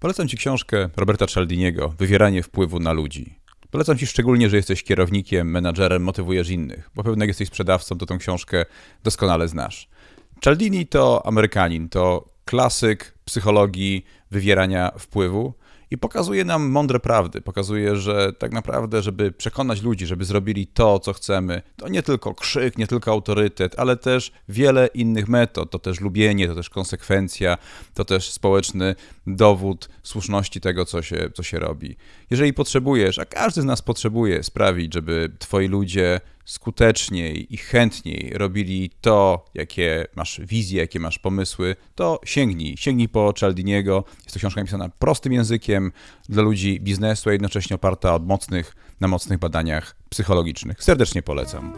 Polecam Ci książkę Roberta Cialdiniego Wywieranie wpływu na ludzi. Polecam Ci szczególnie, że jesteś kierownikiem, menadżerem, motywujesz innych, bo pewnie jesteś sprzedawcą, to tą książkę doskonale znasz. Cialdini to Amerykanin, to klasyk psychologii wywierania wpływu i pokazuje nam mądre prawdy. Pokazuje, że tak naprawdę, żeby przekonać ludzi, żeby zrobili to, co chcemy, to nie tylko krzyk, nie tylko autorytet, ale też wiele innych metod. To też lubienie, to też konsekwencja, to też społeczny dowód słuszności tego, co się, co się robi. Jeżeli potrzebujesz, a każdy z nas potrzebuje sprawić, żeby twoi ludzie skuteczniej i chętniej robili to, jakie masz wizje, jakie masz pomysły, to sięgnij. Sięgnij po Cialdiniego. Jest to książka napisana prostym językiem dla ludzi biznesu, a jednocześnie oparta od mocnych, na mocnych badaniach psychologicznych. Serdecznie polecam.